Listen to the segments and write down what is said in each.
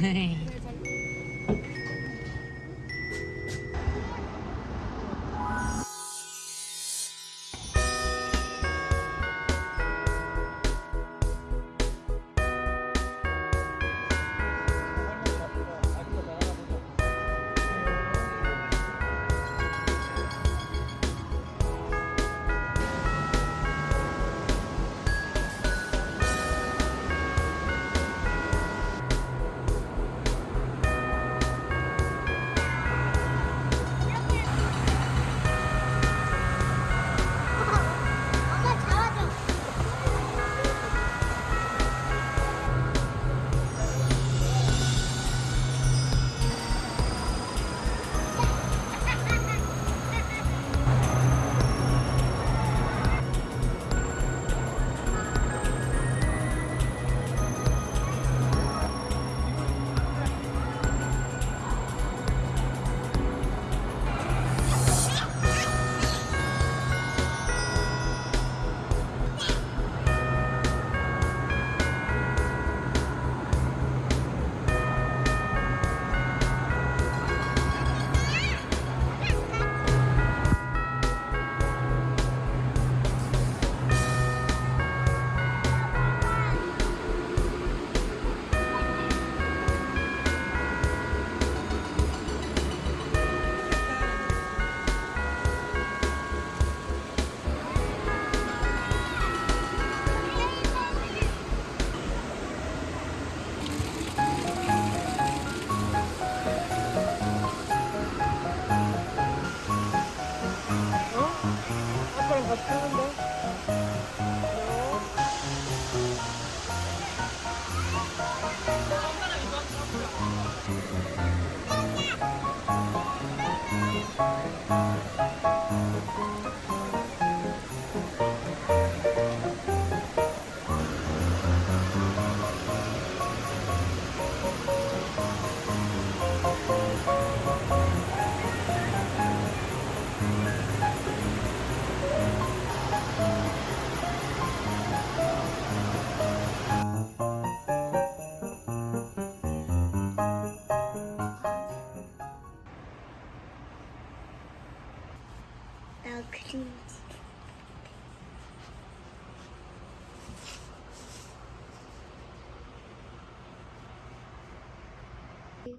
엄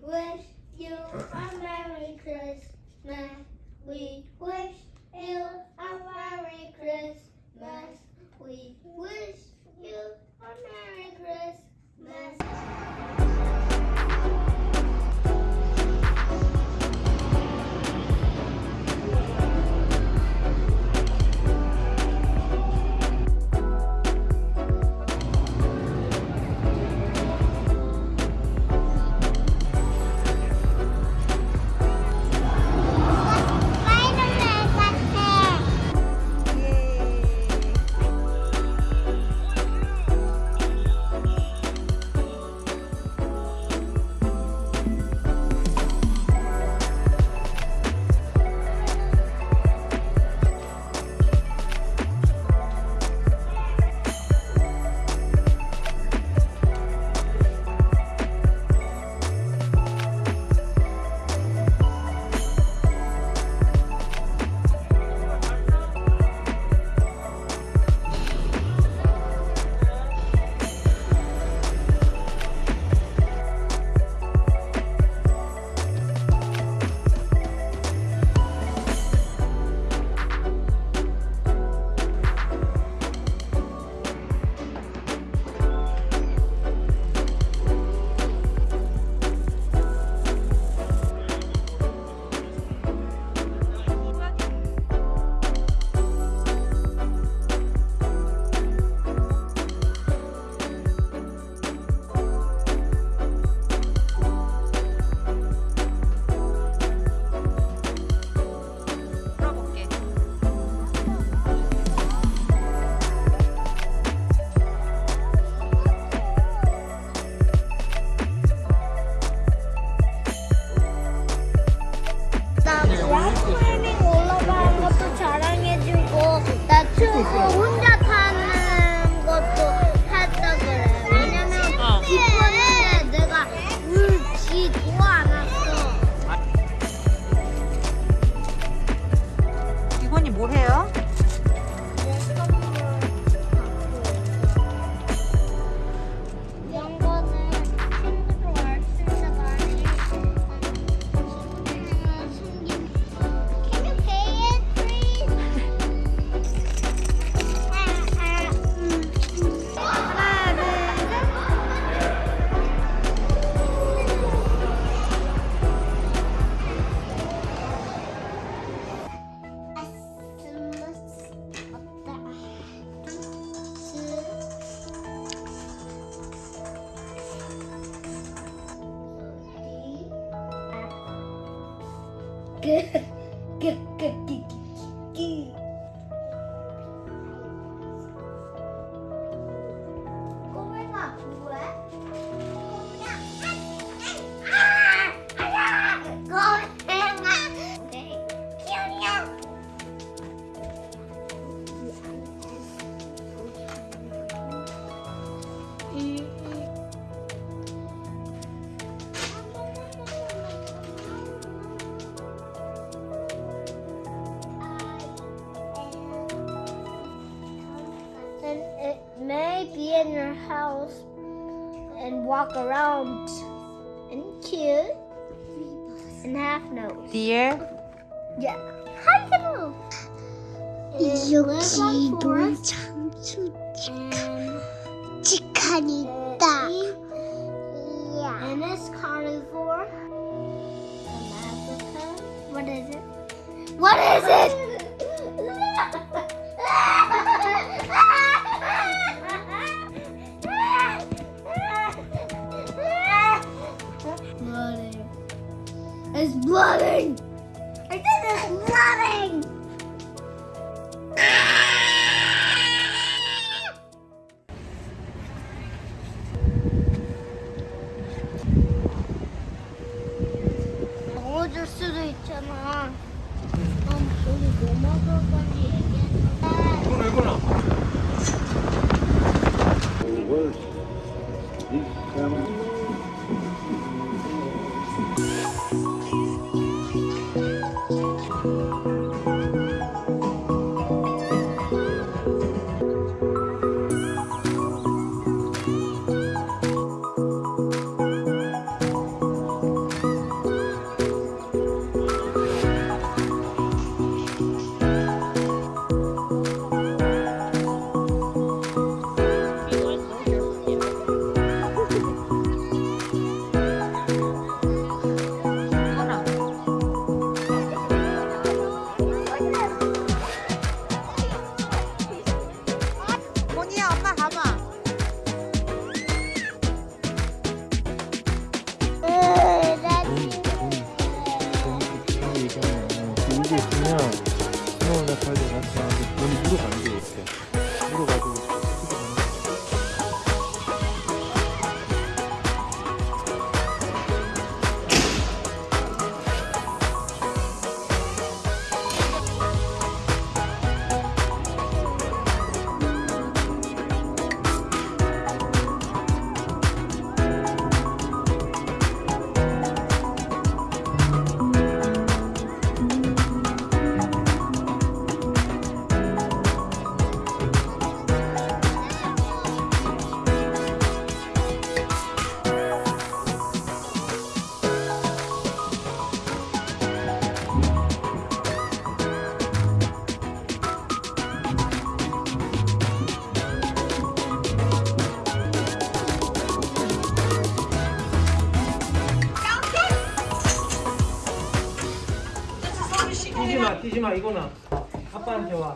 wish you a Merry Christmas. Good. Good. Good. Good. Good. house and walk around and cute and half nose. Deer. Yeah. Half nose. It lives on forest and 치카니까 Yeah. And it's carnivore. From Africa. What is it? What is it? 먹어줄 수도 있잖아. 그럼 우리 뭐 먹을 건지 얘기해. 이거나 이거나. was 눈이 위로 가는 게 이렇게 위로 가고. 뛰지 마. 이거나. 아빠한테 와.